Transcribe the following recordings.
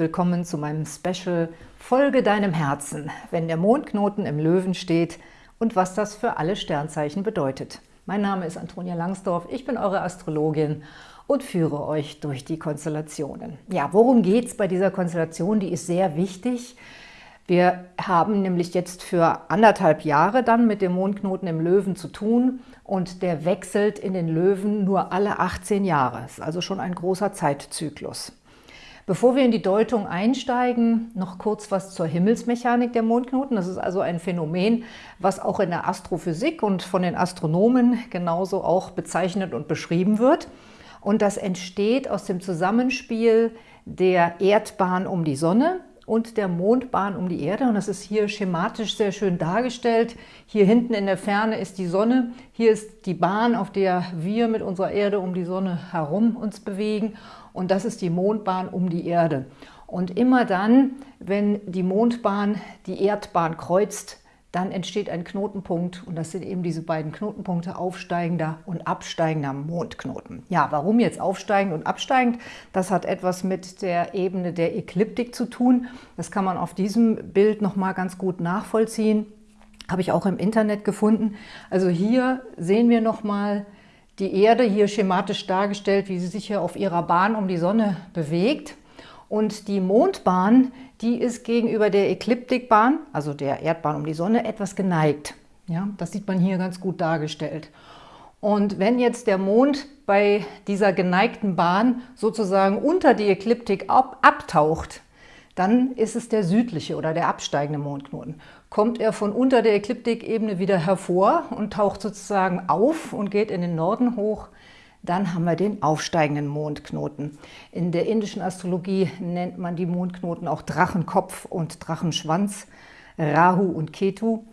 willkommen zu meinem Special Folge deinem Herzen, wenn der Mondknoten im Löwen steht und was das für alle Sternzeichen bedeutet. Mein Name ist Antonia Langsdorf, ich bin eure Astrologin und führe euch durch die Konstellationen. Ja, worum geht es bei dieser Konstellation? Die ist sehr wichtig. Wir haben nämlich jetzt für anderthalb Jahre dann mit dem Mondknoten im Löwen zu tun und der wechselt in den Löwen nur alle 18 Jahre. Das ist also schon ein großer Zeitzyklus. Bevor wir in die Deutung einsteigen, noch kurz was zur Himmelsmechanik der Mondknoten. Das ist also ein Phänomen, was auch in der Astrophysik und von den Astronomen genauso auch bezeichnet und beschrieben wird. Und das entsteht aus dem Zusammenspiel der Erdbahn um die Sonne und der Mondbahn um die Erde. Und das ist hier schematisch sehr schön dargestellt. Hier hinten in der Ferne ist die Sonne. Hier ist die Bahn, auf der wir mit unserer Erde um die Sonne herum uns bewegen und das ist die Mondbahn um die Erde. Und immer dann, wenn die Mondbahn die Erdbahn kreuzt, dann entsteht ein Knotenpunkt und das sind eben diese beiden Knotenpunkte, aufsteigender und absteigender Mondknoten. Ja, warum jetzt aufsteigend und absteigend? Das hat etwas mit der Ebene der Ekliptik zu tun. Das kann man auf diesem Bild nochmal ganz gut nachvollziehen. Habe ich auch im Internet gefunden. Also hier sehen wir nochmal die Erde hier schematisch dargestellt, wie sie sich hier auf ihrer Bahn um die Sonne bewegt. Und die Mondbahn, die ist gegenüber der Ekliptikbahn, also der Erdbahn um die Sonne, etwas geneigt. Ja, das sieht man hier ganz gut dargestellt. Und wenn jetzt der Mond bei dieser geneigten Bahn sozusagen unter die Ekliptik ab, abtaucht, dann ist es der südliche oder der absteigende Mondknoten. Kommt er von unter der Ekliptikebene wieder hervor und taucht sozusagen auf und geht in den Norden hoch, dann haben wir den aufsteigenden Mondknoten. In der indischen Astrologie nennt man die Mondknoten auch Drachenkopf und Drachenschwanz, Rahu und Ketu.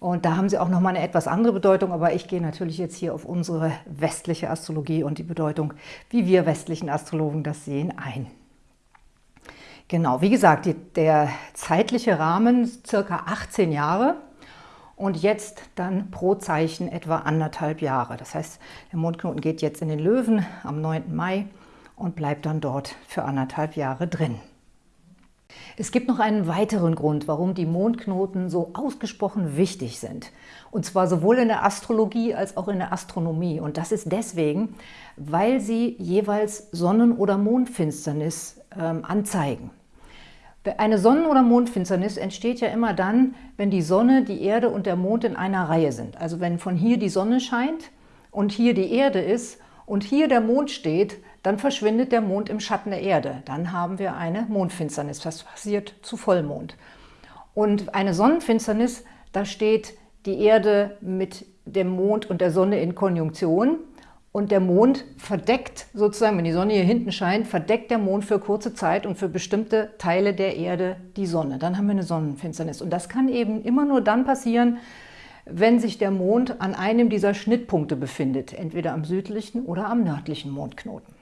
Und da haben sie auch nochmal eine etwas andere Bedeutung, aber ich gehe natürlich jetzt hier auf unsere westliche Astrologie und die Bedeutung, wie wir westlichen Astrologen das sehen, ein. Genau, wie gesagt, die, der zeitliche Rahmen circa 18 Jahre und jetzt dann pro Zeichen etwa anderthalb Jahre. Das heißt, der Mondknoten geht jetzt in den Löwen am 9. Mai und bleibt dann dort für anderthalb Jahre drin. Es gibt noch einen weiteren Grund, warum die Mondknoten so ausgesprochen wichtig sind. Und zwar sowohl in der Astrologie als auch in der Astronomie. Und das ist deswegen, weil sie jeweils Sonnen- oder Mondfinsternis ähm, anzeigen. Eine Sonnen- oder Mondfinsternis entsteht ja immer dann, wenn die Sonne, die Erde und der Mond in einer Reihe sind. Also wenn von hier die Sonne scheint und hier die Erde ist und hier der Mond steht, dann verschwindet der Mond im Schatten der Erde. Dann haben wir eine Mondfinsternis. Das passiert zu Vollmond. Und eine Sonnenfinsternis, da steht die Erde mit dem Mond und der Sonne in Konjunktion und der Mond verdeckt sozusagen, wenn die Sonne hier hinten scheint, verdeckt der Mond für kurze Zeit und für bestimmte Teile der Erde die Sonne. Dann haben wir eine Sonnenfinsternis. Und das kann eben immer nur dann passieren, wenn sich der Mond an einem dieser Schnittpunkte befindet, entweder am südlichen oder am nördlichen Mondknoten.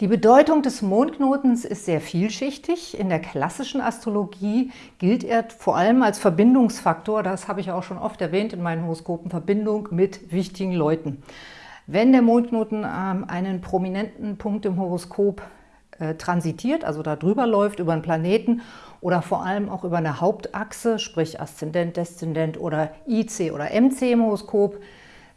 Die Bedeutung des Mondknotens ist sehr vielschichtig. In der klassischen Astrologie gilt er vor allem als Verbindungsfaktor, das habe ich auch schon oft erwähnt in meinen Horoskopen, Verbindung mit wichtigen Leuten. Wenn der Mondknoten ähm, einen prominenten Punkt im Horoskop äh, transitiert, also da drüber läuft, über einen Planeten oder vor allem auch über eine Hauptachse, sprich Aszendent, Deszendent oder IC oder MC im Horoskop,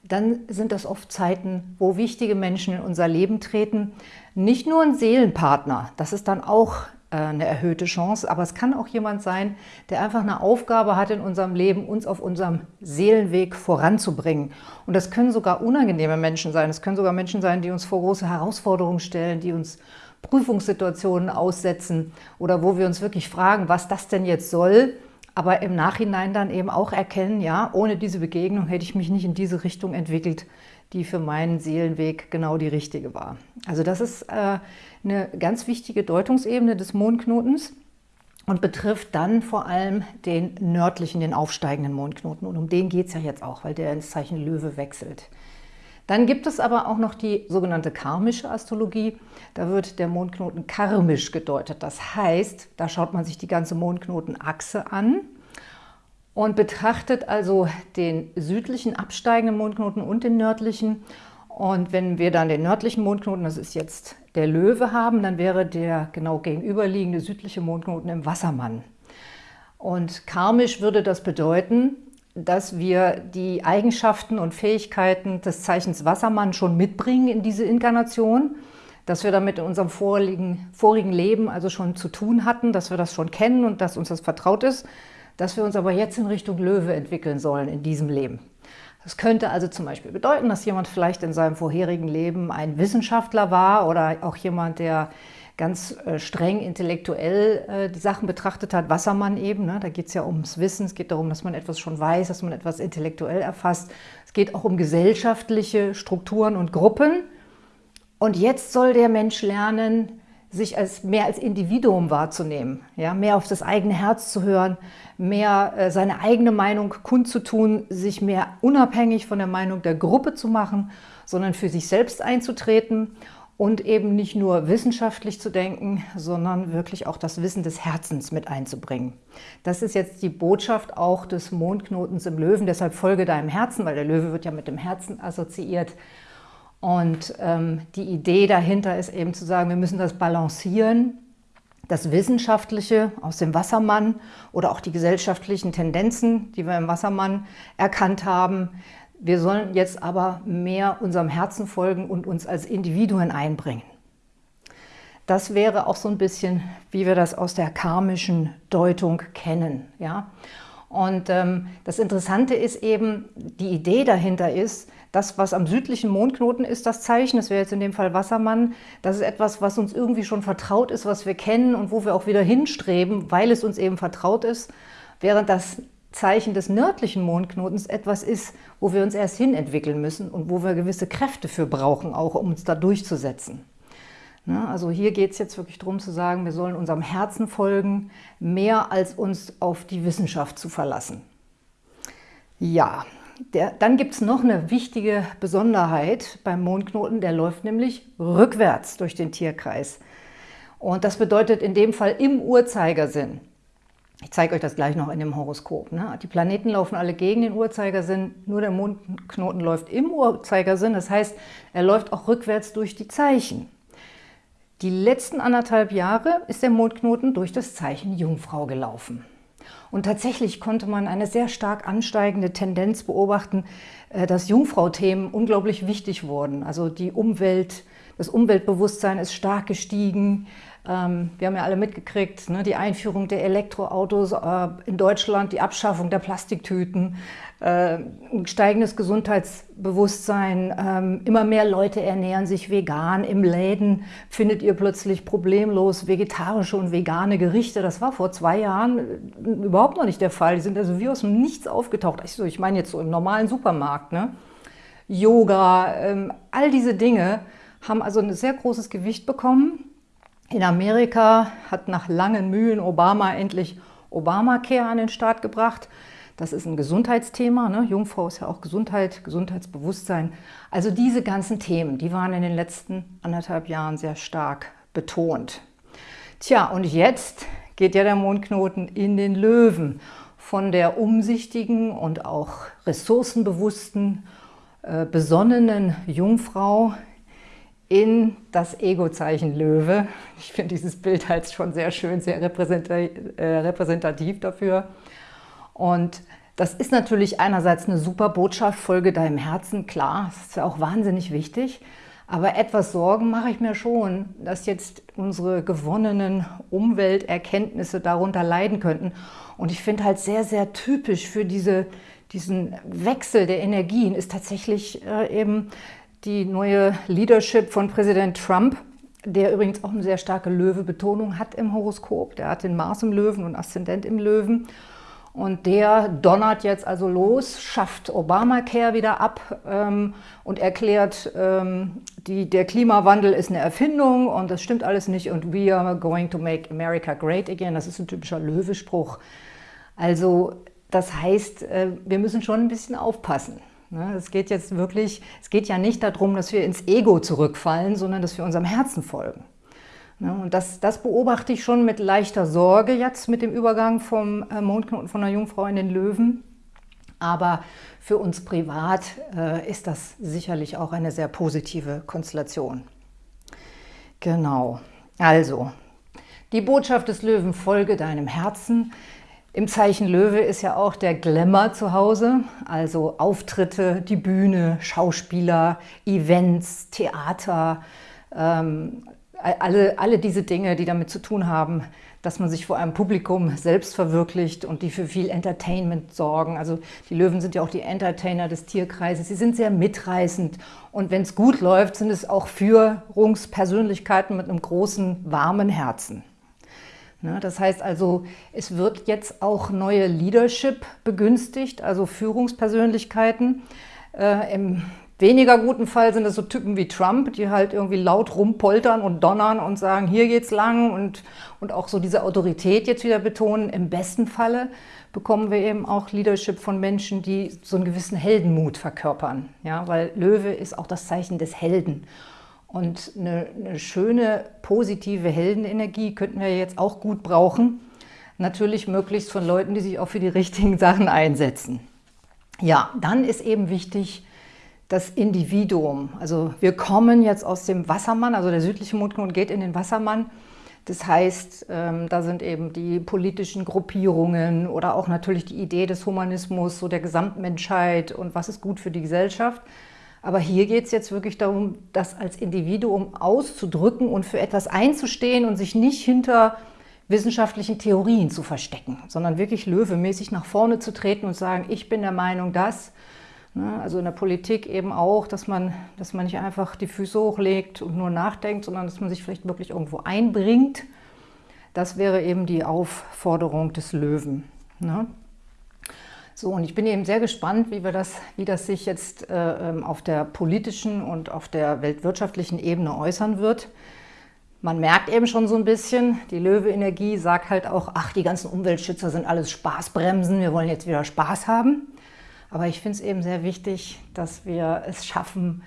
dann sind das oft Zeiten, wo wichtige Menschen in unser Leben treten. Nicht nur ein Seelenpartner, das ist dann auch eine erhöhte Chance, aber es kann auch jemand sein, der einfach eine Aufgabe hat in unserem Leben, uns auf unserem Seelenweg voranzubringen. Und das können sogar unangenehme Menschen sein. Es können sogar Menschen sein, die uns vor große Herausforderungen stellen, die uns Prüfungssituationen aussetzen oder wo wir uns wirklich fragen, was das denn jetzt soll, aber im Nachhinein dann eben auch erkennen, ja, ohne diese Begegnung hätte ich mich nicht in diese Richtung entwickelt, die für meinen Seelenweg genau die richtige war. Also das ist äh, eine ganz wichtige Deutungsebene des Mondknotens und betrifft dann vor allem den nördlichen, den aufsteigenden Mondknoten. Und um den geht es ja jetzt auch, weil der ins Zeichen Löwe wechselt. Dann gibt es aber auch noch die sogenannte karmische Astrologie. Da wird der Mondknoten karmisch gedeutet. Das heißt, da schaut man sich die ganze Mondknotenachse an und betrachtet also den südlichen absteigenden Mondknoten und den nördlichen. Und wenn wir dann den nördlichen Mondknoten, das ist jetzt der Löwe haben, dann wäre der genau gegenüberliegende südliche Mondknoten im Wassermann. Und karmisch würde das bedeuten, dass wir die Eigenschaften und Fähigkeiten des Zeichens Wassermann schon mitbringen in diese Inkarnation, dass wir damit in unserem vorigen, vorigen Leben also schon zu tun hatten, dass wir das schon kennen und dass uns das vertraut ist, dass wir uns aber jetzt in Richtung Löwe entwickeln sollen in diesem Leben. Das könnte also zum Beispiel bedeuten, dass jemand vielleicht in seinem vorherigen Leben ein Wissenschaftler war oder auch jemand, der ganz äh, streng intellektuell äh, die Sachen betrachtet hat, Wassermann eben. Ne? Da geht es ja ums Wissen, es geht darum, dass man etwas schon weiß, dass man etwas intellektuell erfasst. Es geht auch um gesellschaftliche Strukturen und Gruppen. Und jetzt soll der Mensch lernen, sich als mehr als Individuum wahrzunehmen, ja, mehr auf das eigene Herz zu hören, mehr äh, seine eigene Meinung kundzutun, sich mehr unabhängig von der Meinung der Gruppe zu machen, sondern für sich selbst einzutreten und eben nicht nur wissenschaftlich zu denken, sondern wirklich auch das Wissen des Herzens mit einzubringen. Das ist jetzt die Botschaft auch des Mondknotens im Löwen, deshalb folge deinem Herzen, weil der Löwe wird ja mit dem Herzen assoziiert. Und ähm, die Idee dahinter ist eben zu sagen, wir müssen das balancieren, das Wissenschaftliche aus dem Wassermann oder auch die gesellschaftlichen Tendenzen, die wir im Wassermann erkannt haben, wir sollen jetzt aber mehr unserem Herzen folgen und uns als Individuen einbringen. Das wäre auch so ein bisschen, wie wir das aus der karmischen Deutung kennen. Ja? Und ähm, das Interessante ist eben, die Idee dahinter ist, das, was am südlichen Mondknoten ist, das Zeichen, das wäre jetzt in dem Fall Wassermann, das ist etwas, was uns irgendwie schon vertraut ist, was wir kennen und wo wir auch wieder hinstreben, weil es uns eben vertraut ist, während das Zeichen des nördlichen Mondknotens etwas ist, wo wir uns erst hin entwickeln müssen und wo wir gewisse Kräfte für brauchen, auch um uns da durchzusetzen. Ne, also hier geht es jetzt wirklich darum zu sagen, wir sollen unserem Herzen folgen, mehr als uns auf die Wissenschaft zu verlassen. Ja, der, dann gibt es noch eine wichtige Besonderheit beim Mondknoten, der läuft nämlich rückwärts durch den Tierkreis. Und das bedeutet in dem Fall im Uhrzeigersinn. Ich zeige euch das gleich noch in dem Horoskop. Ne? Die Planeten laufen alle gegen den Uhrzeigersinn, nur der Mondknoten läuft im Uhrzeigersinn. Das heißt, er läuft auch rückwärts durch die Zeichen. Die letzten anderthalb Jahre ist der Mondknoten durch das Zeichen Jungfrau gelaufen. Und tatsächlich konnte man eine sehr stark ansteigende Tendenz beobachten, äh, dass Jungfrau-Themen unglaublich wichtig wurden. Also die Umwelt, das Umweltbewusstsein ist stark gestiegen, ähm, wir haben ja alle mitgekriegt, ne, die Einführung der Elektroautos äh, in Deutschland, die Abschaffung der Plastiktüten, äh, ein steigendes Gesundheitsbewusstsein, ähm, immer mehr Leute ernähren sich vegan. Im Läden findet ihr plötzlich problemlos vegetarische und vegane Gerichte. Das war vor zwei Jahren äh, überhaupt noch nicht der Fall. Die sind also wie aus dem Nichts aufgetaucht. Also ich meine jetzt so im normalen Supermarkt. Ne? Yoga, ähm, all diese Dinge haben also ein sehr großes Gewicht bekommen. In Amerika hat nach langen Mühen Obama endlich Obamacare an den Start gebracht. Das ist ein Gesundheitsthema. Ne? Jungfrau ist ja auch Gesundheit, Gesundheitsbewusstsein. Also diese ganzen Themen, die waren in den letzten anderthalb Jahren sehr stark betont. Tja, und jetzt geht ja der Mondknoten in den Löwen. Von der umsichtigen und auch ressourcenbewussten, äh, besonnenen Jungfrau in das Ego-Zeichen Löwe. Ich finde dieses Bild halt schon sehr schön, sehr äh, repräsentativ dafür. Und das ist natürlich einerseits eine super Botschaft, folge deinem Herzen, klar, das ist ja auch wahnsinnig wichtig. Aber etwas Sorgen mache ich mir schon, dass jetzt unsere gewonnenen Umwelterkenntnisse darunter leiden könnten. Und ich finde halt sehr, sehr typisch für diese, diesen Wechsel der Energien ist tatsächlich äh, eben die neue Leadership von Präsident Trump, der übrigens auch eine sehr starke Löwe-Betonung hat im Horoskop. Der hat den Mars im Löwen und Aszendent im Löwen. Und der donnert jetzt also los, schafft Obamacare wieder ab ähm, und erklärt, ähm, die, der Klimawandel ist eine Erfindung und das stimmt alles nicht und we are going to make America great again. Das ist ein typischer Löwespruch. Also das heißt, äh, wir müssen schon ein bisschen aufpassen. Ne? Es geht jetzt wirklich, es geht ja nicht darum, dass wir ins Ego zurückfallen, sondern dass wir unserem Herzen folgen. Ne? Und das, das beobachte ich schon mit leichter Sorge jetzt mit dem Übergang vom äh, Mondknoten von der Jungfrau in den Löwen. Aber für uns privat äh, ist das sicherlich auch eine sehr positive Konstellation. Genau. Also, die Botschaft des Löwen, folge deinem Herzen. Im Zeichen Löwe ist ja auch der Glamour zu Hause, also Auftritte, die Bühne, Schauspieler, Events, Theater, ähm, alle, alle diese Dinge, die damit zu tun haben, dass man sich vor einem Publikum selbst verwirklicht und die für viel Entertainment sorgen. Also die Löwen sind ja auch die Entertainer des Tierkreises. Sie sind sehr mitreißend und wenn es gut läuft, sind es auch Führungspersönlichkeiten mit einem großen, warmen Herzen. Ne, das heißt also, es wird jetzt auch neue Leadership begünstigt, also Führungspersönlichkeiten. Äh, Im weniger guten Fall sind es so Typen wie Trump, die halt irgendwie laut rumpoltern und donnern und sagen, hier geht's lang und, und auch so diese Autorität jetzt wieder betonen. Im besten Falle bekommen wir eben auch Leadership von Menschen, die so einen gewissen Heldenmut verkörpern. Ja, weil Löwe ist auch das Zeichen des Helden. Und eine, eine schöne, positive Heldenenergie könnten wir jetzt auch gut brauchen. Natürlich möglichst von Leuten, die sich auch für die richtigen Sachen einsetzen. Ja, dann ist eben wichtig, das Individuum. Also wir kommen jetzt aus dem Wassermann, also der südliche Mondknoten geht in den Wassermann. Das heißt, ähm, da sind eben die politischen Gruppierungen oder auch natürlich die Idee des Humanismus, so der Gesamtmenschheit und was ist gut für die Gesellschaft. Aber hier geht es jetzt wirklich darum, das als Individuum auszudrücken und für etwas einzustehen und sich nicht hinter wissenschaftlichen Theorien zu verstecken, sondern wirklich löwemäßig nach vorne zu treten und sagen, ich bin der Meinung, dass Ne? Also in der Politik eben auch, dass man, dass man nicht einfach die Füße hochlegt und nur nachdenkt, sondern dass man sich vielleicht wirklich irgendwo einbringt. Das wäre eben die Aufforderung des Löwen. Ne? So, und ich bin eben sehr gespannt, wie, wir das, wie das sich jetzt äh, ähm, auf der politischen und auf der weltwirtschaftlichen Ebene äußern wird. Man merkt eben schon so ein bisschen, die Löwe-Energie sagt halt auch, ach, die ganzen Umweltschützer sind alles Spaßbremsen, wir wollen jetzt wieder Spaß haben. Aber ich finde es eben sehr wichtig, dass wir es schaffen,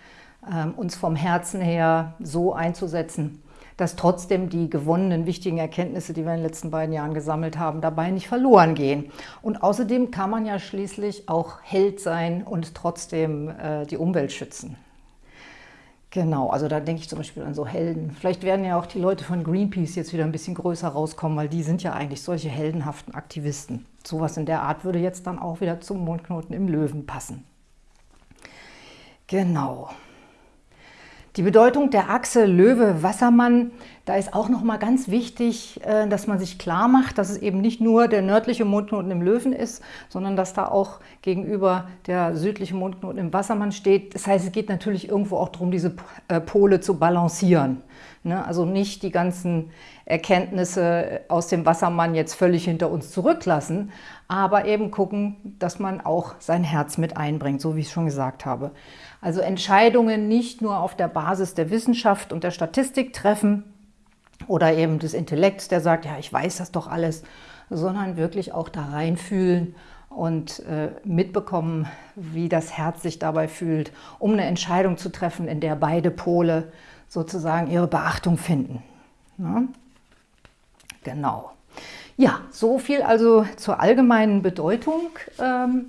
ähm, uns vom Herzen her so einzusetzen, dass trotzdem die gewonnenen wichtigen Erkenntnisse, die wir in den letzten beiden Jahren gesammelt haben, dabei nicht verloren gehen. Und außerdem kann man ja schließlich auch Held sein und trotzdem äh, die Umwelt schützen. Genau, also da denke ich zum Beispiel an so Helden. Vielleicht werden ja auch die Leute von Greenpeace jetzt wieder ein bisschen größer rauskommen, weil die sind ja eigentlich solche heldenhaften Aktivisten. Sowas in der Art würde jetzt dann auch wieder zum Mondknoten im Löwen passen. Genau. Die Bedeutung der Achse Löwe-Wassermann, da ist auch noch mal ganz wichtig, äh, dass man sich klar macht, dass es eben nicht nur der nördliche Mondknoten im Löwen ist, sondern dass da auch gegenüber der südliche Mondknoten im Wassermann steht. Das heißt, es geht natürlich irgendwo auch darum, diese äh, Pole zu balancieren. Ne? Also nicht die ganzen Erkenntnisse aus dem Wassermann jetzt völlig hinter uns zurücklassen, aber eben gucken, dass man auch sein Herz mit einbringt, so wie ich schon gesagt habe. Also Entscheidungen nicht nur auf der Basis der Wissenschaft und der Statistik treffen oder eben des Intellekts, der sagt, ja, ich weiß das doch alles, sondern wirklich auch da reinfühlen und äh, mitbekommen, wie das Herz sich dabei fühlt, um eine Entscheidung zu treffen, in der beide Pole sozusagen ihre Beachtung finden. Ja? Genau. Ja, so viel also zur allgemeinen Bedeutung ähm,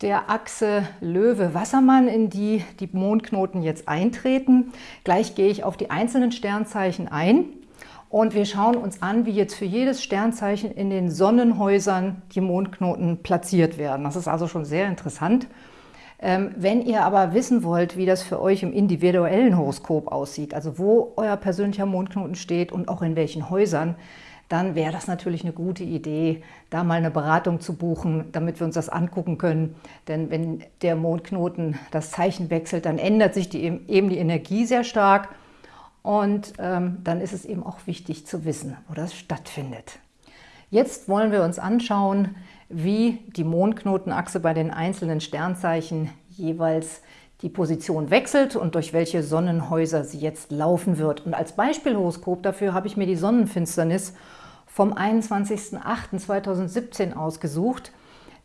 der Achse Löwe-Wassermann, in die die Mondknoten jetzt eintreten. Gleich gehe ich auf die einzelnen Sternzeichen ein und wir schauen uns an, wie jetzt für jedes Sternzeichen in den Sonnenhäusern die Mondknoten platziert werden. Das ist also schon sehr interessant. Ähm, wenn ihr aber wissen wollt, wie das für euch im individuellen Horoskop aussieht, also wo euer persönlicher Mondknoten steht und auch in welchen Häusern, dann wäre das natürlich eine gute Idee, da mal eine Beratung zu buchen, damit wir uns das angucken können. Denn wenn der Mondknoten das Zeichen wechselt, dann ändert sich die, eben die Energie sehr stark und ähm, dann ist es eben auch wichtig zu wissen, wo das stattfindet. Jetzt wollen wir uns anschauen, wie die Mondknotenachse bei den einzelnen Sternzeichen jeweils die Position wechselt und durch welche Sonnenhäuser sie jetzt laufen wird. Und als Beispielhoroskop dafür habe ich mir die Sonnenfinsternis vom 21.08.2017 ausgesucht,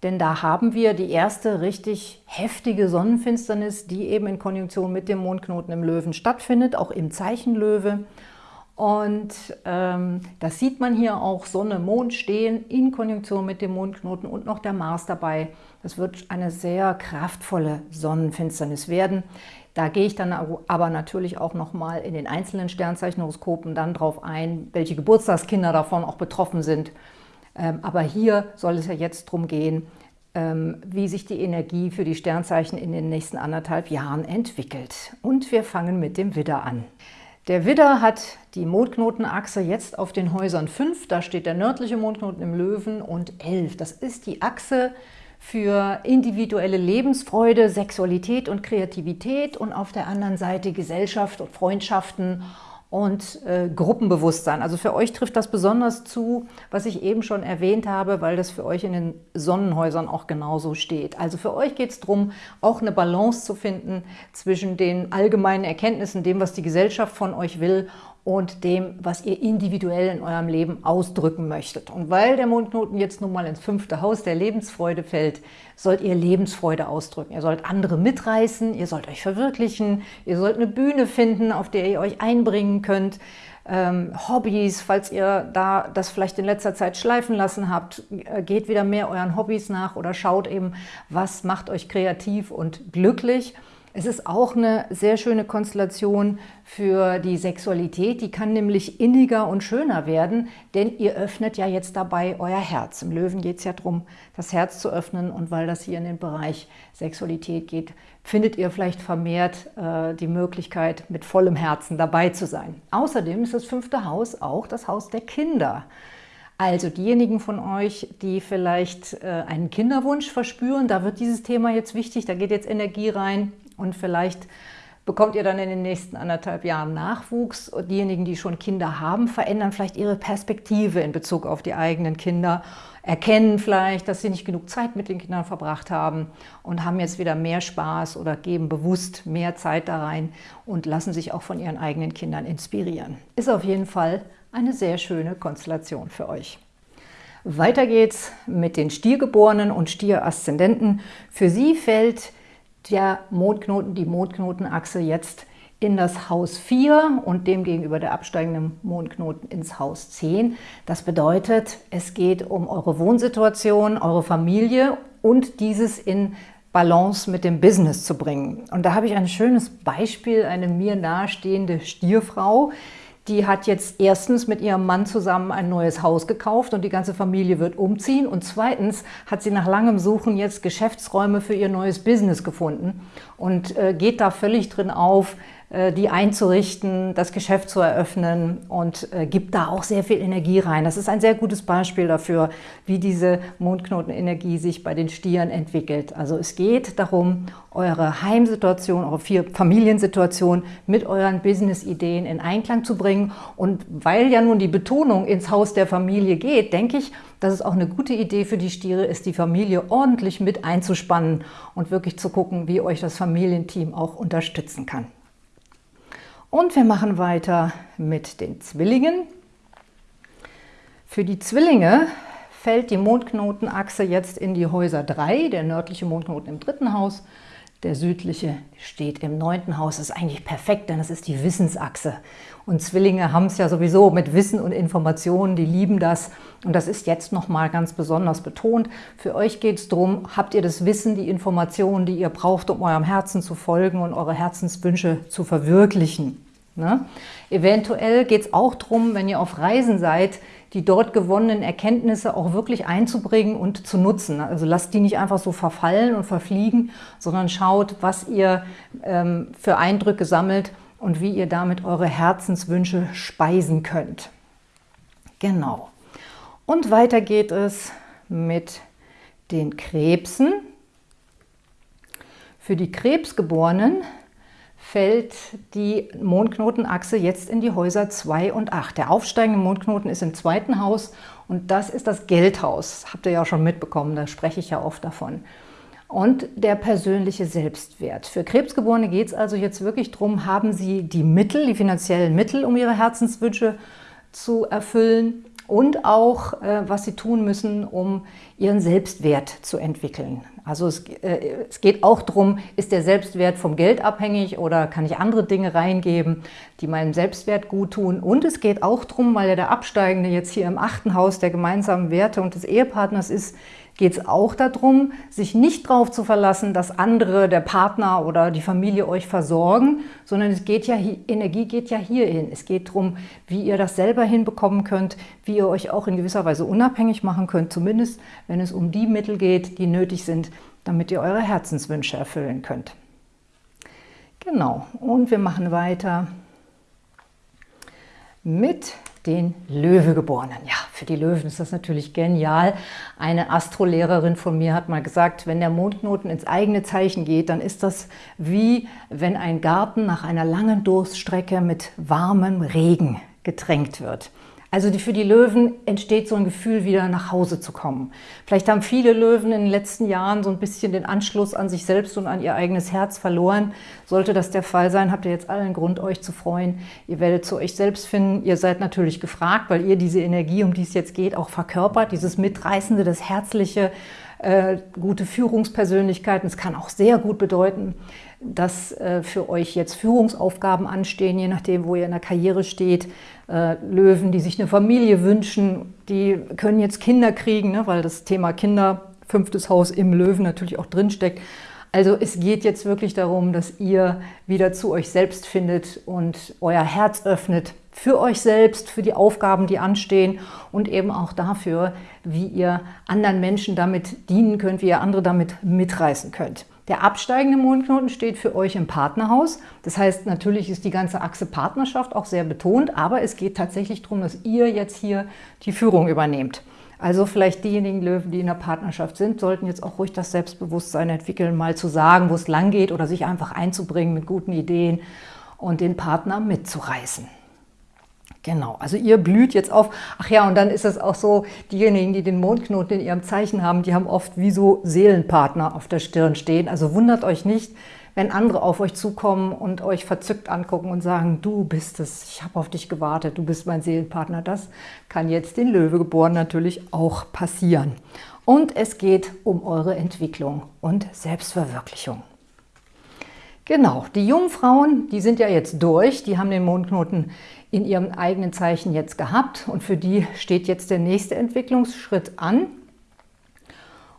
denn da haben wir die erste richtig heftige Sonnenfinsternis, die eben in Konjunktion mit dem Mondknoten im Löwen stattfindet, auch im Zeichen Löwe. Und ähm, das sieht man hier auch, Sonne, Mond stehen in Konjunktion mit dem Mondknoten und noch der Mars dabei. Das wird eine sehr kraftvolle Sonnenfinsternis werden. Da gehe ich dann aber natürlich auch nochmal in den einzelnen Sternzeichenhoroskopen dann drauf ein, welche Geburtstagskinder davon auch betroffen sind. Ähm, aber hier soll es ja jetzt darum gehen, ähm, wie sich die Energie für die Sternzeichen in den nächsten anderthalb Jahren entwickelt. Und wir fangen mit dem Widder an. Der Widder hat die Mondknotenachse jetzt auf den Häusern 5, da steht der nördliche Mondknoten im Löwen und 11. Das ist die Achse für individuelle Lebensfreude, Sexualität und Kreativität und auf der anderen Seite Gesellschaft und Freundschaften und äh, Gruppenbewusstsein. Also für euch trifft das besonders zu, was ich eben schon erwähnt habe, weil das für euch in den Sonnenhäusern auch genauso steht. Also für euch geht es darum, auch eine Balance zu finden zwischen den allgemeinen Erkenntnissen, dem, was die Gesellschaft von euch will und dem, was ihr individuell in eurem Leben ausdrücken möchtet. Und weil der Mondknoten jetzt nun mal ins fünfte Haus der Lebensfreude fällt, sollt ihr Lebensfreude ausdrücken. Ihr sollt andere mitreißen, ihr sollt euch verwirklichen, ihr sollt eine Bühne finden, auf der ihr euch einbringen könnt. Ähm, Hobbys, falls ihr da das vielleicht in letzter Zeit schleifen lassen habt, äh, geht wieder mehr euren Hobbys nach oder schaut eben, was macht euch kreativ und glücklich. Es ist auch eine sehr schöne Konstellation für die Sexualität. Die kann nämlich inniger und schöner werden, denn ihr öffnet ja jetzt dabei euer Herz. Im Löwen geht es ja darum, das Herz zu öffnen und weil das hier in den Bereich Sexualität geht, findet ihr vielleicht vermehrt äh, die Möglichkeit, mit vollem Herzen dabei zu sein. Außerdem ist das fünfte Haus auch das Haus der Kinder. Also diejenigen von euch, die vielleicht äh, einen Kinderwunsch verspüren, da wird dieses Thema jetzt wichtig, da geht jetzt Energie rein und vielleicht bekommt ihr dann in den nächsten anderthalb Jahren Nachwuchs. Diejenigen, die schon Kinder haben, verändern vielleicht ihre Perspektive in Bezug auf die eigenen Kinder, erkennen vielleicht, dass sie nicht genug Zeit mit den Kindern verbracht haben und haben jetzt wieder mehr Spaß oder geben bewusst mehr Zeit da rein und lassen sich auch von ihren eigenen Kindern inspirieren. Ist auf jeden Fall eine sehr schöne Konstellation für euch. Weiter geht's mit den Stiergeborenen und Stieraszendenten. Für sie fällt der Mondknoten, die Mondknotenachse jetzt in das Haus 4 und demgegenüber der absteigende Mondknoten ins Haus 10. Das bedeutet, es geht um eure Wohnsituation, eure Familie und dieses in Balance mit dem Business zu bringen. Und da habe ich ein schönes Beispiel, eine mir nahestehende Stierfrau, die hat jetzt erstens mit ihrem Mann zusammen ein neues Haus gekauft und die ganze Familie wird umziehen. Und zweitens hat sie nach langem Suchen jetzt Geschäftsräume für ihr neues Business gefunden und äh, geht da völlig drin auf, die einzurichten, das Geschäft zu eröffnen und äh, gibt da auch sehr viel Energie rein. Das ist ein sehr gutes Beispiel dafür, wie diese Mondknotenenergie sich bei den Stieren entwickelt. Also es geht darum, eure Heimsituation, eure Familiensituation mit euren Business-Ideen in Einklang zu bringen. Und weil ja nun die Betonung ins Haus der Familie geht, denke ich, dass es auch eine gute Idee für die Stiere ist, die Familie ordentlich mit einzuspannen und wirklich zu gucken, wie euch das Familienteam auch unterstützen kann. Und wir machen weiter mit den Zwillingen. Für die Zwillinge fällt die Mondknotenachse jetzt in die Häuser 3, der nördliche Mondknoten im dritten Haus, der südliche steht im neunten Haus. Das ist eigentlich perfekt, denn das ist die Wissensachse. Und Zwillinge haben es ja sowieso mit Wissen und Informationen, die lieben das. Und das ist jetzt nochmal ganz besonders betont. Für euch geht es darum, habt ihr das Wissen, die Informationen, die ihr braucht, um eurem Herzen zu folgen und eure Herzenswünsche zu verwirklichen. Ne? Eventuell geht es auch darum, wenn ihr auf Reisen seid, die dort gewonnenen Erkenntnisse auch wirklich einzubringen und zu nutzen. Also lasst die nicht einfach so verfallen und verfliegen, sondern schaut, was ihr ähm, für Eindrücke sammelt und wie ihr damit eure Herzenswünsche speisen könnt. Genau. Und weiter geht es mit den Krebsen. Für die Krebsgeborenen fällt die Mondknotenachse jetzt in die Häuser 2 und 8. Der aufsteigende Mondknoten ist im zweiten Haus und das ist das Geldhaus. Habt ihr ja auch schon mitbekommen, da spreche ich ja oft davon. Und der persönliche Selbstwert. Für Krebsgeborene geht es also jetzt wirklich darum, haben sie die Mittel, die finanziellen Mittel, um ihre Herzenswünsche zu erfüllen und auch, äh, was sie tun müssen, um ihren Selbstwert zu entwickeln. Also es, äh, es, geht auch darum, ist der Selbstwert vom Geld abhängig oder kann ich andere Dinge reingeben, die meinem Selbstwert gut tun. Und es geht auch darum, weil ja der Absteigende jetzt hier im achten Haus der gemeinsamen Werte und des Ehepartners ist, geht es auch darum, sich nicht darauf zu verlassen, dass andere, der Partner oder die Familie euch versorgen, sondern es geht ja, Energie geht ja hier hin. Es geht darum, wie ihr das selber hinbekommen könnt, wie ihr euch auch in gewisser Weise unabhängig machen könnt, zumindest wenn es um die Mittel geht, die nötig sind, damit ihr eure Herzenswünsche erfüllen könnt. Genau, und wir machen weiter mit den Löwegeborenen. Ja, für die Löwen ist das natürlich genial. Eine Astrolehrerin von mir hat mal gesagt, wenn der Mondknoten ins eigene Zeichen geht, dann ist das wie wenn ein Garten nach einer langen Durststrecke mit warmem Regen getränkt wird. Also für die Löwen entsteht so ein Gefühl, wieder nach Hause zu kommen. Vielleicht haben viele Löwen in den letzten Jahren so ein bisschen den Anschluss an sich selbst und an ihr eigenes Herz verloren. Sollte das der Fall sein, habt ihr jetzt allen Grund, euch zu freuen. Ihr werdet zu euch selbst finden. Ihr seid natürlich gefragt, weil ihr diese Energie, um die es jetzt geht, auch verkörpert. Dieses Mitreißende, das Herzliche, äh, gute Führungspersönlichkeiten. Es kann auch sehr gut bedeuten, dass äh, für euch jetzt Führungsaufgaben anstehen, je nachdem, wo ihr in der Karriere steht. Äh, Löwen, die sich eine Familie wünschen, die können jetzt Kinder kriegen, ne, weil das Thema Kinder, fünftes Haus im Löwen natürlich auch drinsteckt. Also es geht jetzt wirklich darum, dass ihr wieder zu euch selbst findet und euer Herz öffnet für euch selbst, für die Aufgaben, die anstehen und eben auch dafür, wie ihr anderen Menschen damit dienen könnt, wie ihr andere damit mitreißen könnt. Der absteigende Mondknoten steht für euch im Partnerhaus. Das heißt, natürlich ist die ganze Achse Partnerschaft auch sehr betont, aber es geht tatsächlich darum, dass ihr jetzt hier die Führung übernehmt. Also vielleicht diejenigen Löwen, die in der Partnerschaft sind, sollten jetzt auch ruhig das Selbstbewusstsein entwickeln, mal zu sagen, wo es lang geht oder sich einfach einzubringen mit guten Ideen und den Partner mitzureißen. Genau, also ihr blüht jetzt auf. Ach ja, und dann ist es auch so, diejenigen, die den Mondknoten in ihrem Zeichen haben, die haben oft wie so Seelenpartner auf der Stirn stehen. Also wundert euch nicht, wenn andere auf euch zukommen und euch verzückt angucken und sagen, du bist es, ich habe auf dich gewartet, du bist mein Seelenpartner. Das kann jetzt den Löwegeboren natürlich auch passieren. Und es geht um eure Entwicklung und Selbstverwirklichung. Genau, die Jungfrauen, die sind ja jetzt durch, die haben den Mondknoten in ihrem eigenen Zeichen jetzt gehabt und für die steht jetzt der nächste Entwicklungsschritt an.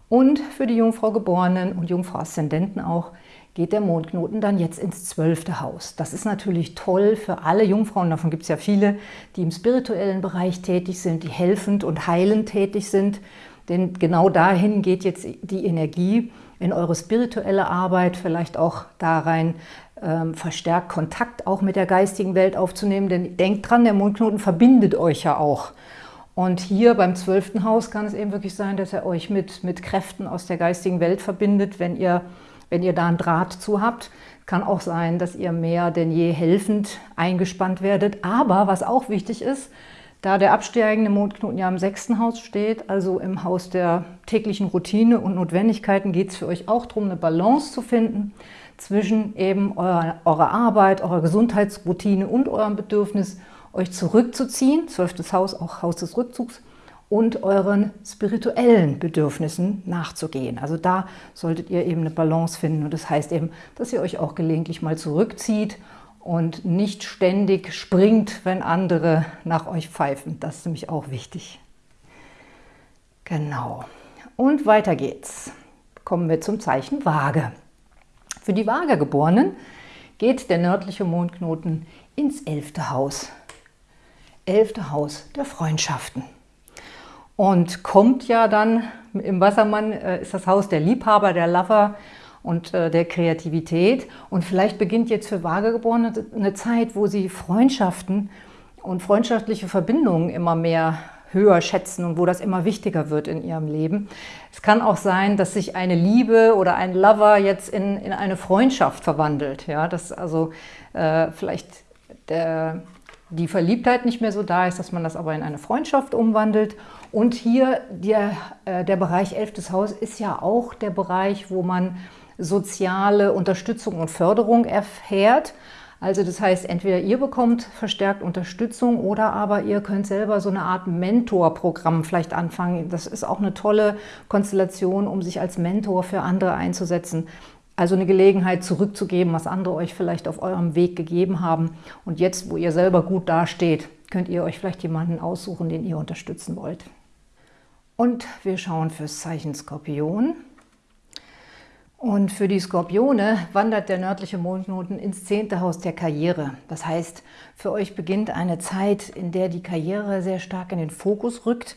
Und für die Jungfrau Geborenen und Jungfrau Aszendenten auch geht der Mondknoten dann jetzt ins zwölfte Haus. Das ist natürlich toll für alle Jungfrauen, davon gibt es ja viele, die im spirituellen Bereich tätig sind, die helfend und heilend tätig sind. Denn genau dahin geht jetzt die Energie in eure spirituelle Arbeit, vielleicht auch da rein ähm, verstärkt Kontakt auch mit der geistigen Welt aufzunehmen. Denn denkt dran, der Mondknoten verbindet euch ja auch. Und hier beim zwölften Haus kann es eben wirklich sein, dass er euch mit, mit Kräften aus der geistigen Welt verbindet, wenn ihr, wenn ihr da einen Draht zu habt. Kann auch sein, dass ihr mehr denn je helfend eingespannt werdet. Aber was auch wichtig ist, da der absteigende Mondknoten ja im sechsten Haus steht, also im Haus der täglichen Routine und Notwendigkeiten, geht es für euch auch darum, eine Balance zu finden zwischen eben eurer, eurer Arbeit, eurer Gesundheitsroutine und eurem Bedürfnis, euch zurückzuziehen, zwölftes Haus, auch Haus des Rückzugs, und euren spirituellen Bedürfnissen nachzugehen. Also da solltet ihr eben eine Balance finden und das heißt eben, dass ihr euch auch gelegentlich mal zurückzieht und nicht ständig springt, wenn andere nach euch pfeifen. Das ist nämlich auch wichtig. Genau. Und weiter geht's. Kommen wir zum Zeichen Waage. Für die Waagegeborenen geht der nördliche Mondknoten ins elfte Haus. Elfte Haus der Freundschaften. Und kommt ja dann, im Wassermann äh, ist das Haus der Liebhaber, der Lover, und äh, der Kreativität. Und vielleicht beginnt jetzt für Vagegeborene eine Zeit, wo sie Freundschaften und freundschaftliche Verbindungen immer mehr höher schätzen und wo das immer wichtiger wird in ihrem Leben. Es kann auch sein, dass sich eine Liebe oder ein Lover jetzt in, in eine Freundschaft verwandelt. Ja, dass also äh, vielleicht der, die Verliebtheit nicht mehr so da ist, dass man das aber in eine Freundschaft umwandelt. Und hier der, äh, der Bereich 11. Haus ist ja auch der Bereich, wo man soziale Unterstützung und Förderung erfährt. Also das heißt, entweder ihr bekommt verstärkt Unterstützung oder aber ihr könnt selber so eine Art Mentorprogramm vielleicht anfangen. Das ist auch eine tolle Konstellation, um sich als Mentor für andere einzusetzen. Also eine Gelegenheit zurückzugeben, was andere euch vielleicht auf eurem Weg gegeben haben. Und jetzt, wo ihr selber gut dasteht, könnt ihr euch vielleicht jemanden aussuchen, den ihr unterstützen wollt. Und wir schauen fürs Zeichen Skorpion. Und für die Skorpione wandert der nördliche Mondknoten ins zehnte Haus der Karriere. Das heißt, für euch beginnt eine Zeit, in der die Karriere sehr stark in den Fokus rückt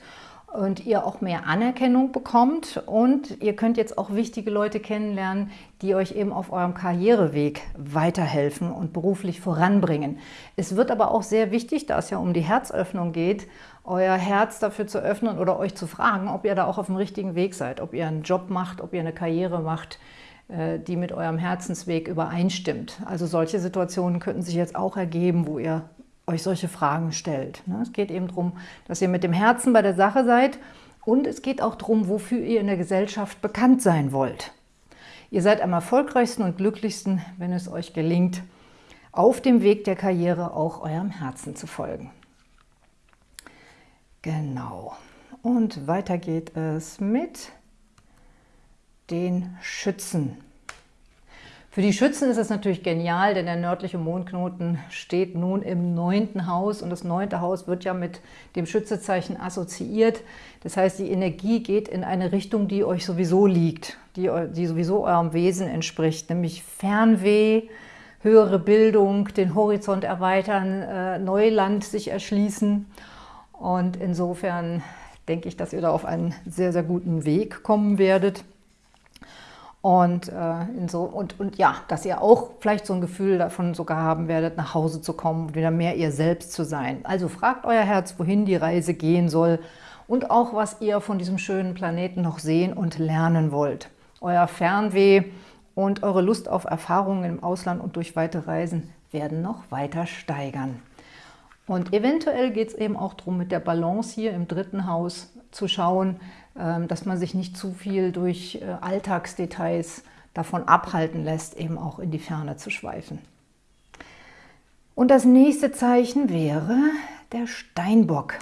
und ihr auch mehr Anerkennung bekommt und ihr könnt jetzt auch wichtige Leute kennenlernen, die euch eben auf eurem Karriereweg weiterhelfen und beruflich voranbringen. Es wird aber auch sehr wichtig, da es ja um die Herzöffnung geht, euer Herz dafür zu öffnen oder euch zu fragen, ob ihr da auch auf dem richtigen Weg seid, ob ihr einen Job macht, ob ihr eine Karriere macht, äh, die mit eurem Herzensweg übereinstimmt. Also solche Situationen könnten sich jetzt auch ergeben, wo ihr euch solche Fragen stellt. Ne? Es geht eben darum, dass ihr mit dem Herzen bei der Sache seid und es geht auch darum, wofür ihr in der Gesellschaft bekannt sein wollt. Ihr seid am erfolgreichsten und glücklichsten, wenn es euch gelingt, auf dem Weg der Karriere auch eurem Herzen zu folgen. Genau. Und weiter geht es mit den Schützen. Für die Schützen ist es natürlich genial, denn der nördliche Mondknoten steht nun im neunten Haus und das neunte Haus wird ja mit dem Schützezeichen assoziiert. Das heißt, die Energie geht in eine Richtung, die euch sowieso liegt, die, die sowieso eurem Wesen entspricht, nämlich Fernweh, höhere Bildung, den Horizont erweitern, äh, Neuland sich erschließen. Und insofern denke ich, dass ihr da auf einen sehr, sehr guten Weg kommen werdet. Und, äh, so, und, und ja, dass ihr auch vielleicht so ein Gefühl davon sogar haben werdet, nach Hause zu kommen und wieder mehr ihr selbst zu sein. Also fragt euer Herz, wohin die Reise gehen soll und auch, was ihr von diesem schönen Planeten noch sehen und lernen wollt. Euer Fernweh und eure Lust auf Erfahrungen im Ausland und durch weite Reisen werden noch weiter steigern. Und eventuell geht es eben auch darum, mit der Balance hier im dritten Haus zu schauen, ähm, dass man sich nicht zu viel durch äh, Alltagsdetails davon abhalten lässt, eben auch in die Ferne zu schweifen. Und das nächste Zeichen wäre der Steinbock.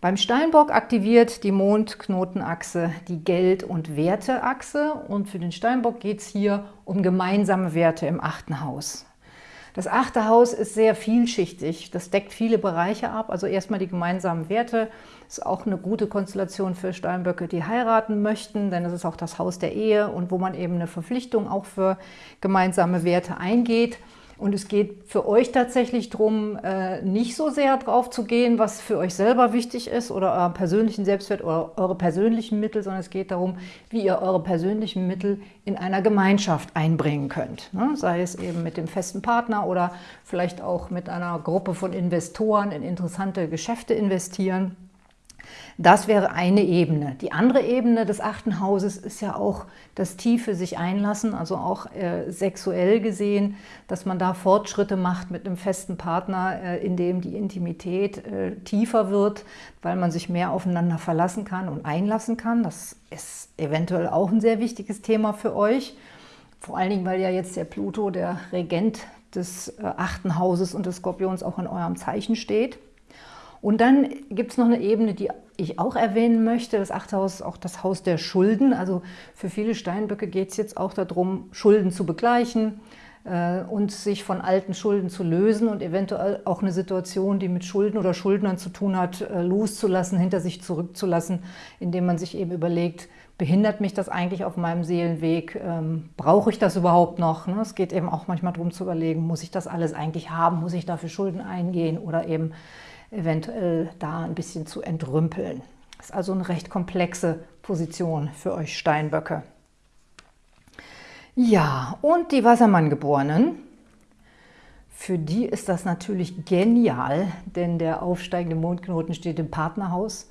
Beim Steinbock aktiviert die Mondknotenachse die Geld- und Werteachse und für den Steinbock geht es hier um gemeinsame Werte im achten Haus. Das achte Haus ist sehr vielschichtig, das deckt viele Bereiche ab, also erstmal die gemeinsamen Werte, ist auch eine gute Konstellation für Steinböcke, die heiraten möchten, denn es ist auch das Haus der Ehe und wo man eben eine Verpflichtung auch für gemeinsame Werte eingeht. Und es geht für euch tatsächlich darum, äh, nicht so sehr drauf zu gehen, was für euch selber wichtig ist oder euren persönlichen Selbstwert oder eure persönlichen Mittel, sondern es geht darum, wie ihr eure persönlichen Mittel in einer Gemeinschaft einbringen könnt. Ne? Sei es eben mit dem festen Partner oder vielleicht auch mit einer Gruppe von Investoren in interessante Geschäfte investieren. Das wäre eine Ebene. Die andere Ebene des achten Hauses ist ja auch das tiefe sich einlassen, also auch äh, sexuell gesehen, dass man da Fortschritte macht mit einem festen Partner, äh, in dem die Intimität äh, tiefer wird, weil man sich mehr aufeinander verlassen kann und einlassen kann. Das ist eventuell auch ein sehr wichtiges Thema für euch. Vor allen Dingen, weil ja jetzt der Pluto, der Regent des äh, achten Hauses und des Skorpions auch in eurem Zeichen steht. Und dann gibt es noch eine Ebene, die ich auch erwähnen möchte. Das achte Haus ist auch das Haus der Schulden. Also für viele Steinböcke geht es jetzt auch darum, Schulden zu begleichen äh, und sich von alten Schulden zu lösen und eventuell auch eine Situation, die mit Schulden oder Schuldnern zu tun hat, äh, loszulassen, hinter sich zurückzulassen, indem man sich eben überlegt, behindert mich das eigentlich auf meinem Seelenweg? Ähm, brauche ich das überhaupt noch? Ne? Es geht eben auch manchmal darum zu überlegen, muss ich das alles eigentlich haben? Muss ich dafür Schulden eingehen? Oder eben eventuell da ein bisschen zu entrümpeln. Das ist also eine recht komplexe Position für euch Steinböcke. Ja, und die Wassermanngeborenen, für die ist das natürlich genial, denn der aufsteigende Mondknoten steht im Partnerhaus.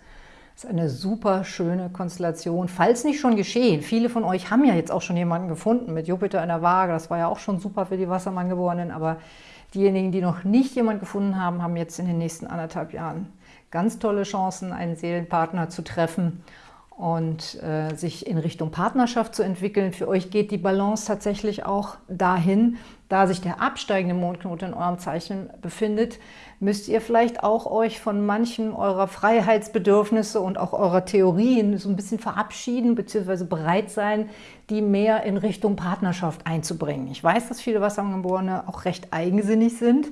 Das ist eine super schöne Konstellation, falls nicht schon geschehen. Viele von euch haben ja jetzt auch schon jemanden gefunden mit Jupiter in der Waage. Das war ja auch schon super für die Wassermanngeborenen, aber Diejenigen, die noch nicht jemanden gefunden haben, haben jetzt in den nächsten anderthalb Jahren ganz tolle Chancen, einen Seelenpartner zu treffen und äh, sich in Richtung Partnerschaft zu entwickeln. Für euch geht die Balance tatsächlich auch dahin, da sich der absteigende Mondknoten in eurem Zeichen befindet, müsst ihr vielleicht auch euch von manchen eurer Freiheitsbedürfnisse und auch eurer Theorien so ein bisschen verabschieden bzw. bereit sein, die mehr in Richtung Partnerschaft einzubringen. Ich weiß, dass viele Wassergeborene auch recht eigensinnig sind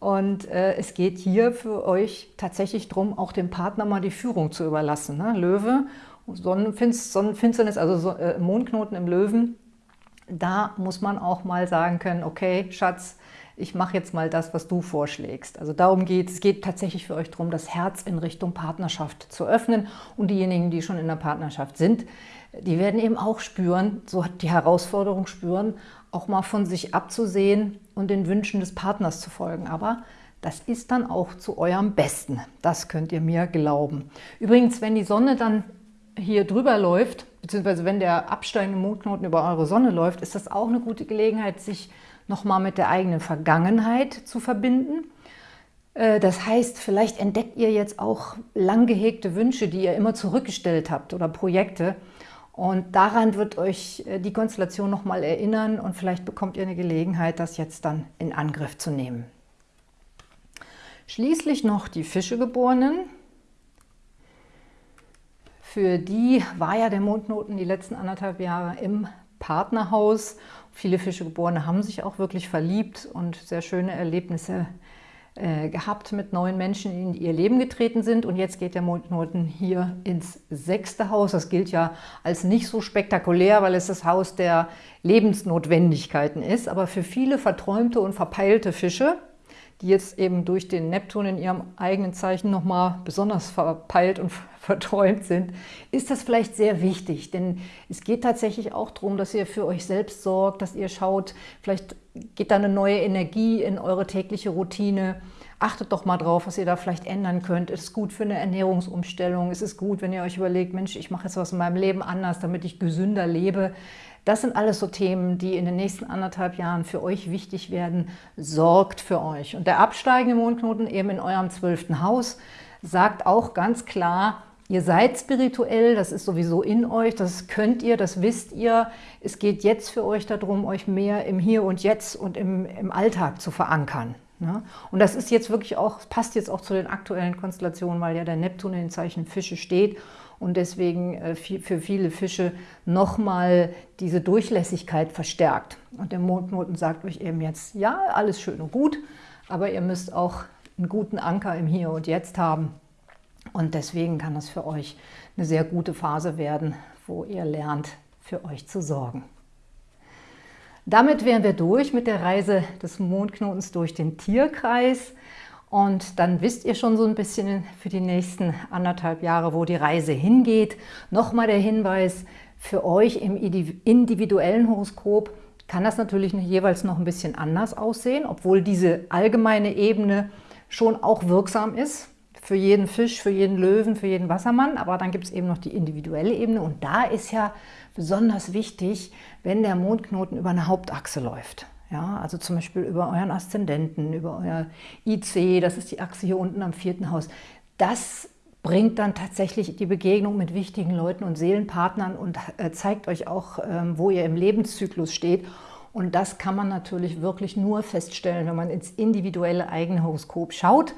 und äh, es geht hier für euch tatsächlich darum, auch dem Partner mal die Führung zu überlassen. Ne? Löwe, Sonnenfinsternis, also so, äh, Mondknoten im Löwen, da muss man auch mal sagen können, okay, Schatz, ich mache jetzt mal das, was du vorschlägst. Also darum geht es. Es geht tatsächlich für euch darum, das Herz in Richtung Partnerschaft zu öffnen. Und diejenigen, die schon in der Partnerschaft sind, die werden eben auch spüren, so die Herausforderung spüren, auch mal von sich abzusehen und den Wünschen des Partners zu folgen. Aber das ist dann auch zu eurem Besten. Das könnt ihr mir glauben. Übrigens, wenn die Sonne dann hier drüber läuft, beziehungsweise wenn der absteigende Mondknoten über eure Sonne läuft, ist das auch eine gute Gelegenheit, sich nochmal mit der eigenen Vergangenheit zu verbinden. Äh, das heißt, vielleicht entdeckt ihr jetzt auch lang gehegte Wünsche, die ihr immer zurückgestellt habt oder Projekte. Und daran wird euch äh, die Konstellation nochmal erinnern und vielleicht bekommt ihr eine Gelegenheit, das jetzt dann in Angriff zu nehmen. Schließlich noch die Fischegeborenen. Für die war ja der Mondknoten die letzten anderthalb Jahre im Partnerhaus. Viele Fischegeborene haben sich auch wirklich verliebt und sehr schöne Erlebnisse äh, gehabt mit neuen Menschen, die in ihr Leben getreten sind. Und jetzt geht der Mondknoten hier ins sechste Haus. Das gilt ja als nicht so spektakulär, weil es das Haus der Lebensnotwendigkeiten ist. Aber für viele verträumte und verpeilte Fische die jetzt eben durch den Neptun in ihrem eigenen Zeichen nochmal besonders verpeilt und verträumt sind, ist das vielleicht sehr wichtig. Denn es geht tatsächlich auch darum, dass ihr für euch selbst sorgt, dass ihr schaut, vielleicht geht da eine neue Energie in eure tägliche Routine. Achtet doch mal drauf, was ihr da vielleicht ändern könnt. Es ist gut für eine Ernährungsumstellung. Es ist gut, wenn ihr euch überlegt, Mensch, ich mache jetzt was in meinem Leben anders, damit ich gesünder lebe. Das sind alles so Themen, die in den nächsten anderthalb Jahren für euch wichtig werden. Sorgt für euch. Und der absteigende Mondknoten eben in eurem zwölften Haus sagt auch ganz klar, Ihr seid spirituell, das ist sowieso in euch, das könnt ihr, das wisst ihr. Es geht jetzt für euch darum, euch mehr im Hier und Jetzt und im, im Alltag zu verankern. Ne? Und das ist jetzt wirklich auch, passt jetzt auch zu den aktuellen Konstellationen, weil ja der Neptun in den Zeichen Fische steht und deswegen äh, für viele Fische nochmal diese Durchlässigkeit verstärkt. Und der Mondknoten sagt euch eben jetzt, ja, alles schön und gut, aber ihr müsst auch einen guten Anker im Hier und Jetzt haben. Und deswegen kann das für euch eine sehr gute Phase werden, wo ihr lernt, für euch zu sorgen. Damit wären wir durch mit der Reise des Mondknotens durch den Tierkreis. Und dann wisst ihr schon so ein bisschen für die nächsten anderthalb Jahre, wo die Reise hingeht. Nochmal der Hinweis, für euch im individuellen Horoskop kann das natürlich jeweils noch ein bisschen anders aussehen, obwohl diese allgemeine Ebene schon auch wirksam ist. Für jeden Fisch, für jeden Löwen, für jeden Wassermann. Aber dann gibt es eben noch die individuelle Ebene. Und da ist ja besonders wichtig, wenn der Mondknoten über eine Hauptachse läuft. Ja, also zum Beispiel über euren Aszendenten, über euer IC, das ist die Achse hier unten am vierten Haus. Das bringt dann tatsächlich die Begegnung mit wichtigen Leuten und Seelenpartnern und äh, zeigt euch auch, ähm, wo ihr im Lebenszyklus steht. Und das kann man natürlich wirklich nur feststellen, wenn man ins individuelle eigene Horoskop schaut.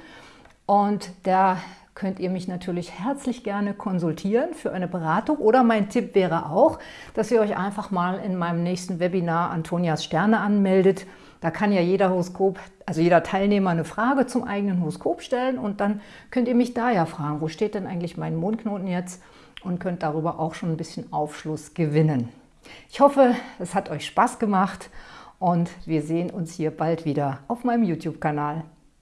Und der könnt ihr mich natürlich herzlich gerne konsultieren für eine Beratung. Oder mein Tipp wäre auch, dass ihr euch einfach mal in meinem nächsten Webinar Antonias Sterne anmeldet. Da kann ja jeder Horoskop, also jeder Teilnehmer eine Frage zum eigenen Horoskop stellen und dann könnt ihr mich da ja fragen, wo steht denn eigentlich mein Mondknoten jetzt und könnt darüber auch schon ein bisschen Aufschluss gewinnen. Ich hoffe, es hat euch Spaß gemacht und wir sehen uns hier bald wieder auf meinem YouTube-Kanal.